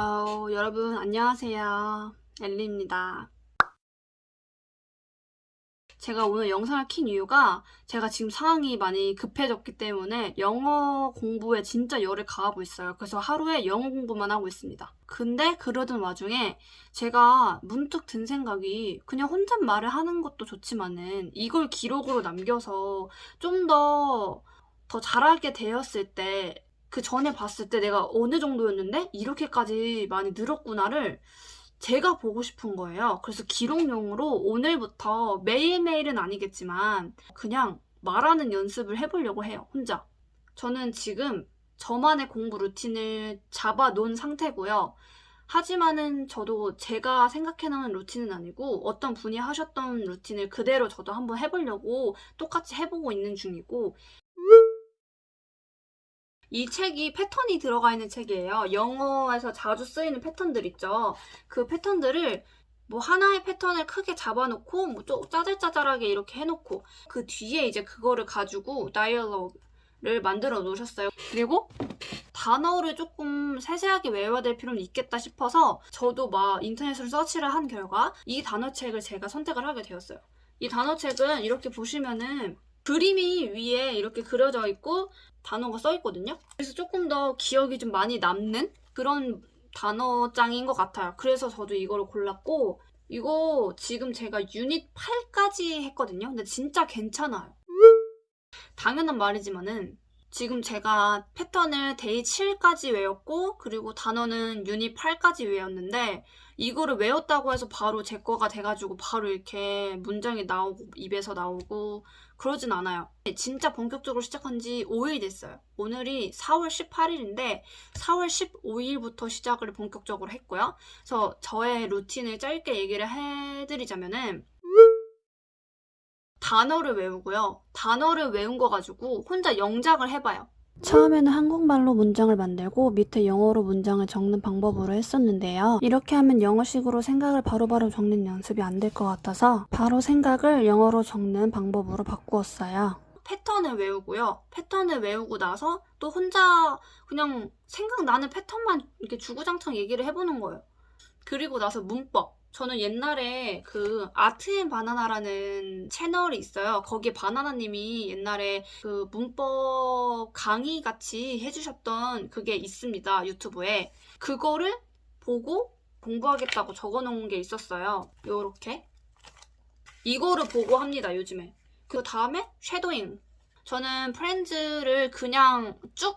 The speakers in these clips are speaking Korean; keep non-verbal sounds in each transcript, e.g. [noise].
어, 여러분 안녕하세요. 엘리입니다. 제가 오늘 영상을 킨 이유가 제가 지금 상황이 많이 급해졌기 때문에 영어 공부에 진짜 열을 가하고 있어요. 그래서 하루에 영어 공부만 하고 있습니다. 근데 그러던 와중에 제가 문득 든 생각이 그냥 혼잣말을 하는 것도 좋지만은 이걸 기록으로 남겨서 좀 더 더 잘하게 되었을 때 그 전에 봤을 때 내가 어느 정도였는데 이렇게까지 많이 늘었구나를 제가 보고 싶은 거예요. 그래서 기록용으로 오늘부터 매일매일은 아니겠지만 그냥 말하는 연습을 해보려고 해요. 혼자. 저는 지금 저만의 공부 루틴을 잡아 놓은 상태고요. 하지만은 저도 제가 생각해놓은 루틴은 아니고 어떤 분이 하셨던 루틴을 그대로 저도 한번 해보려고 똑같이 해보고 있는 중이고 이 책이 패턴이 들어가 있는 책이에요. 영어에서 자주 쓰이는 패턴들 있죠. 그 패턴들을 뭐 하나의 패턴을 크게 잡아놓고 뭐 짜잘짜잘하게 이렇게 해놓고 그 뒤에 이제 그거를 가지고 다이얼로그를 만들어 놓으셨어요. 그리고 단어를 조금 세세하게 외워야 될 필요는 있겠다 싶어서 저도 막 인터넷으로 서치를 한 결과 이 단어책을 제가 선택을 하게 되었어요. 이 단어책은 이렇게 보시면은 그림이 위에 이렇게 그려져 있고 단어가 써 있거든요. 그래서 조금 더 기억이 좀 많이 남는 그런 단어장인 것 같아요. 그래서 저도 이거를 골랐고 이거 지금 제가 유닛 8까지 했거든요. 근데 진짜 괜찮아요. 당연한 말이지만은 지금 제가 패턴을 Day 7까지 외웠고 그리고 단어는 유닛 8까지 외웠는데 이거를 외웠다고 해서 바로 제 거가 돼가지고 바로 이렇게 문장이 나오고 입에서 나오고 그러진 않아요. 진짜 본격적으로 시작한 지 5일 됐어요. 오늘이 4월 18일인데 4월 15일부터 시작을 본격적으로 했고요. 그래서 저의 루틴을 짧게 얘기를 해드리자면은 단어를 외우고요. 단어를 외운 거 가지고 혼자 영작을 해봐요. 처음에는 한국말로 문장을 만들고 밑에 영어로 문장을 적는 방법으로 했었는데요. 이렇게 하면 영어식으로 생각을 바로 바로 적는 연습이 안 될 것 같아서 바로 생각을 영어로 적는 방법으로 바꾸었어요. 패턴을 외우고요. 패턴을 외우고 나서 또 혼자 그냥 생각나는 패턴만 이렇게 주구장창 얘기를 해보는 거예요. 그리고 나서 문법. 저는 옛날에 그 아트앤 바나나라는 채널이 있어요. 거기에 바나나님이 옛날에 그 문법 강의 같이 해주셨던 그게 있습니다. 유튜브에. 그거를 보고 공부하겠다고 적어놓은 게 있었어요. 요렇게. 이거를 보고 합니다, 요즘에. 그 다음에 쉐도잉. 저는 프렌즈를 그냥 쭉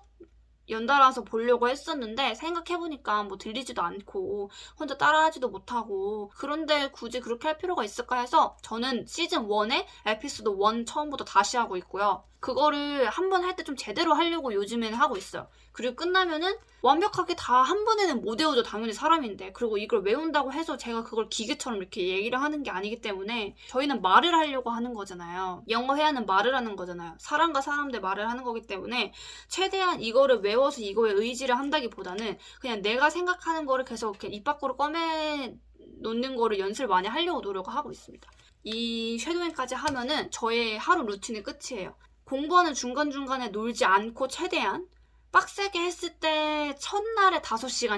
연달아서 보려고 했었는데 생각해보니까 뭐 들리지도 않고 혼자 따라하지도 못하고 그런데 굳이 그렇게 할 필요가 있을까 해서 저는 시즌 1의 에피소드 1 처음부터 다시 하고 있고요. 그거를 한 번 할 때 좀 제대로 하려고 요즘에는 하고 있어요. 그리고 끝나면은 완벽하게 다 한 번에는 못 외우죠. 당연히 사람인데. 그리고 이걸 외운다고 해서 제가 그걸 기계처럼 이렇게 얘기를 하는 게 아니기 때문에 저희는 말을 하려고 하는 거잖아요. 영어 회화는 말을 하는 거잖아요. 사람과 사람 대 말을 하는 거기 때문에 최대한 이거를 외워서 이거에 의지를 한다기보다는 그냥 내가 생각하는 거를 계속 이렇게 입 밖으로 꺼내 놓는 거를 연습을 많이 하려고 노력을 하고 있습니다. 이 쉐도잉까지 하면은 저의 하루 루틴의 끝이에요. 공부하는 중간중간에 놀지 않고 최대한 빡세게 했을 때 첫날에 5시간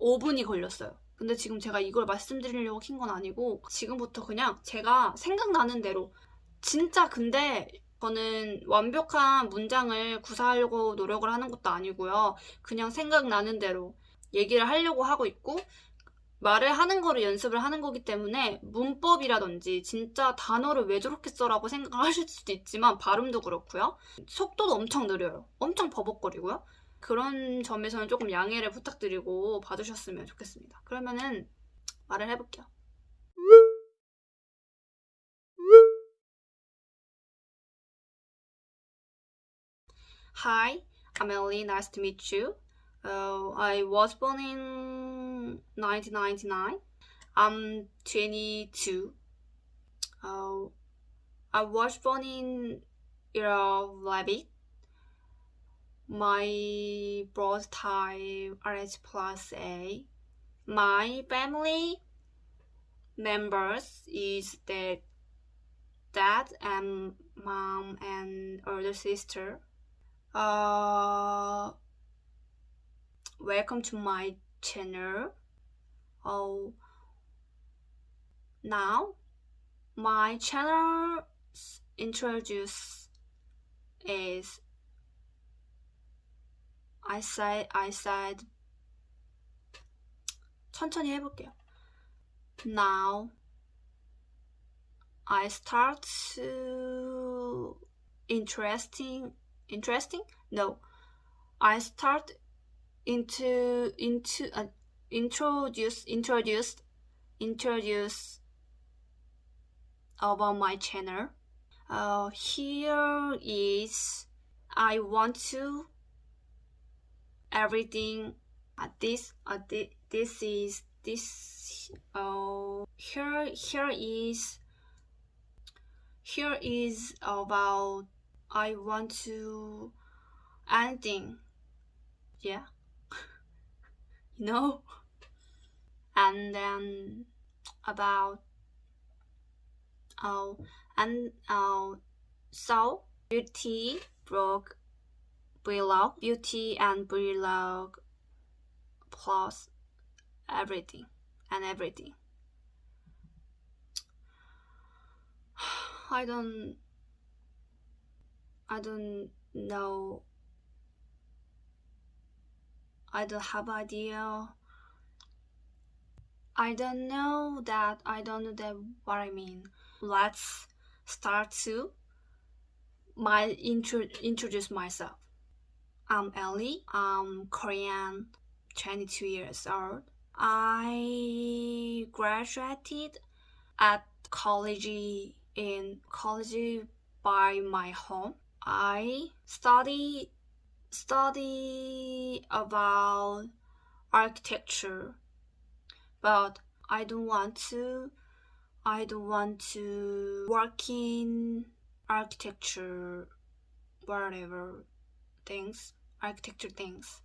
15분이 걸렸어요. 근데 지금 제가 이걸 말씀드리려고 킨 건 아니고 지금부터 그냥 제가 생각나는 대로 진짜 근데 저는 완벽한 문장을 구사하려고 노력을 하는 것도 아니고요. 그냥 생각나는 대로 얘기를 하려고 하고 있고 말을 하는 거를 연습을 하는 거기 때문에 문법이라든지 진짜 단어를 왜 저렇게 써라고 생각을 하실 수도 있지만 발음도 그렇고요. 속도도 엄청 느려요. 엄청 버벅거리고요. 그런 점에서는 조금 양해를 부탁드리고 봐주셨으면 좋겠습니다. 그러면은 말을 해볼게요. Hi, I'm Ellie. Nice to meet you. Uh, I was born in 1999. I'm 22. Uh, I was born in Rabbit. My birth type RH plus A. My family members is that dad and mom and older sister. Uh, welcome to my channel. Oh, now my channel introduce is I said I said 천천히 해볼게요. Now I start to interesting interesting no I start into into uh, introduce introduced introduce about my channel. Uh, here is I want to everything uh, this uh, thi- this is this uh, here here is here is about I want to anything. Yeah. [laughs] You know and then about oh and uh, so beauty blog vlog beauty and vlog plus everything and everything. [sighs] I don't i don't know. I don't have idea i don't know that i don't know that what i mean. Let's start to my intro introduce myself. I'm ellie. I'm korean 22 years old. I graduated at college in college by my home. I study study about architecture but i don't want to I don't want to work in architecture, whatever things, architecture things.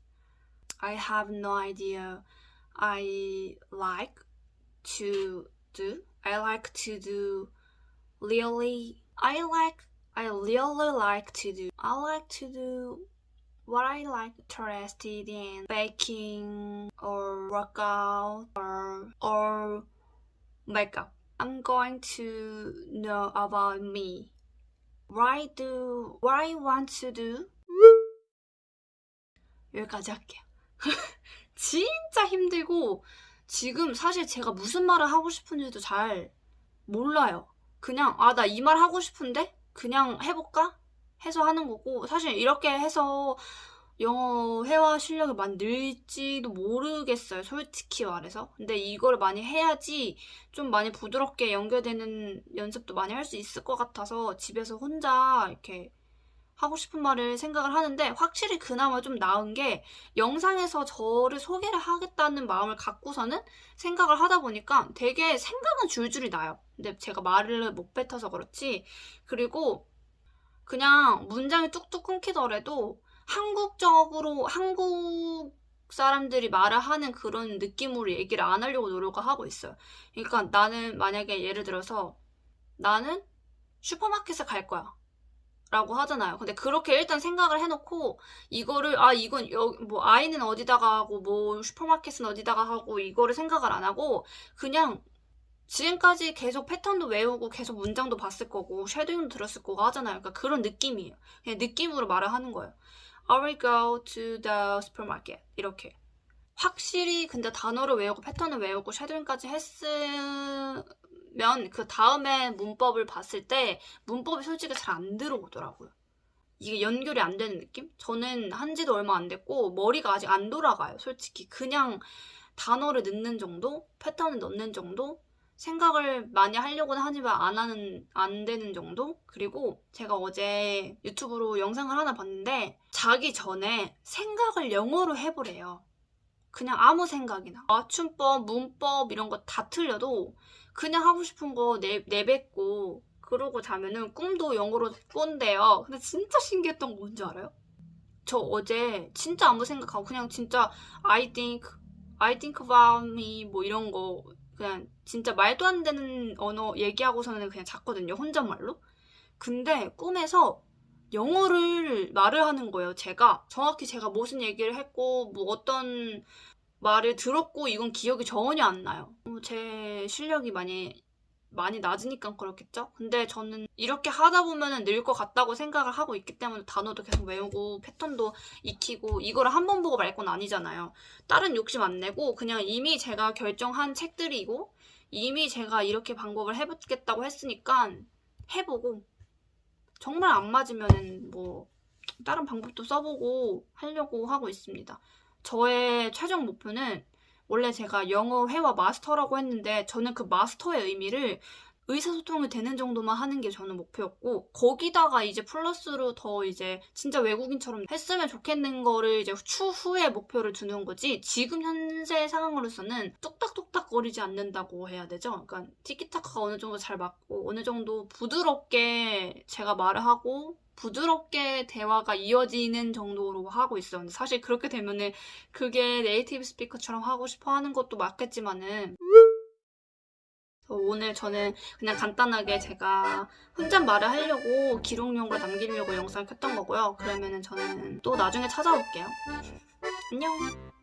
I have no idea. I like to do. I like to do really. I like. I really like to do. I like to do what I like interested in baking or workout or or makeup. I'm going to know about me. Why do what I want to do? 여기까지 할게요. 진짜 힘들고 지금 사실 제가 무슨 말을 하고 싶은지도 잘 몰라요. 그냥 아 나 이 말 하고 싶은데 그냥 해볼까 해서 하는 거고 사실 이렇게 해서 영어 회화 실력이 많이 늘지도 모르겠어요. 솔직히 말해서. 근데 이거를 많이 해야지 좀 많이 부드럽게 연결되는 연습도 많이 할 수 있을 것 같아서 집에서 혼자 이렇게 하고 싶은 말을 생각을 하는데 확실히 그나마 좀 나은 게 영상에서 저를 소개를 하겠다는 마음을 갖고서는 생각을 하다 보니까 되게 생각은 줄줄이 나요. 근데 제가 말을 못 뱉어서 그렇지. 그리고 그냥 문장이 뚝뚝 끊기더라도 한국적으로 한국 사람들이 말을 하는 그런 느낌으로 얘기를 안 하려고 노력을 하고 있어요. 그러니까 나는 만약에 예를 들어서 나는 슈퍼마켓에 갈 거야. 라고 하잖아요. 근데 그렇게 일단 생각을 해놓고 이거를 아 이건 여기 뭐 아이는 어디다가 하고 뭐 슈퍼마켓은 어디다가 하고 이거를 생각을 안 하고 그냥 지금까지 계속 패턴도 외우고 계속 문장도 봤을 거고 쉐도잉도 들었을 거고 하잖아요. 그러니까 그런 느낌이에요. 그냥 느낌으로 말을 하는 거예요. I will go to the supermarket. 이렇게. 확실히 근데 단어를 외우고 패턴을 외우고 쉐도잉까지 했으면 그 다음에 문법을 봤을 때 문법이 솔직히 잘 안 들어오더라고요. 이게 연결이 안 되는 느낌? 저는 한 지도 얼마 안 됐고 머리가 아직 안 돌아가요. 솔직히 그냥 단어를 넣는 정도, 패턴을 넣는 정도, 생각을 많이 하려고는 하지만 안 하는 안 되는 정도? 그리고 제가 어제 유튜브로 영상을 하나 봤는데 자기 전에 생각을 영어로 해보래요. 그냥 아무 생각이나. 맞춤법 문법 이런 거 다 틀려도 그냥 하고 싶은 거 내, 내뱉고 그러고 자면은 꿈도 영어로 꾼대요. 근데 진짜 신기했던 거 뭔지 알아요? 저 어제 진짜 아무 생각하고 그냥 진짜 I think I think about me 뭐 이런 거 그냥 진짜 말도 안 되는 언어 얘기하고서는 그냥 잤거든요. 혼잣말로. 근데 꿈에서 영어를 말을 하는 거예요. 제가 정확히 제가 무슨 얘기를 했고 뭐 어떤 말을 들었고 이건 기억이 전혀 안 나요. 어, 제 실력이 많이 많이 낮으니까 그렇겠죠? 근데 저는 이렇게 하다 보면은 늘것 같다고 생각을 하고 있기 때문에 단어도 계속 외우고 패턴도 익히고 이거를 한 번 보고 말 건 아니잖아요. 다른 욕심 안 내고 그냥 이미 제가 결정한 책들이고 이미 제가 이렇게 방법을 해보겠다고 했으니까 해보고 정말 안 맞으면은 뭐 다른 방법도 써보고 하려고 하고 있습니다. 저의 최종 목표는 원래 제가 영어 회화 마스터라고 했는데 저는 그 마스터의 의미를 의사소통이 되는 정도만 하는 게 저는 목표였고 거기다가 이제 플러스로 더 이제 진짜 외국인처럼 했으면 좋겠는 거를 이제 추후에 목표를 두는 거지 지금 현재 상황으로서는 뚝딱뚝딱 거리지 않는다고 해야 되죠. 그러니까 티키타카가 어느 정도 잘 맞고 어느 정도 부드럽게 제가 말을 하고 부드럽게 대화가 이어지는 정도로 하고. 근데 사실 그렇게 되면은 그게 네이티브 스피커처럼 하고 싶어 하는 것도 맞겠지만은 그래서 오늘 저는 그냥 간단하게 제가 혼잣말을 하려고 기록용으로 남기려고 영상을 켰던 거고요. 그러면은 저는 또 나중에 찾아올게요. 안녕!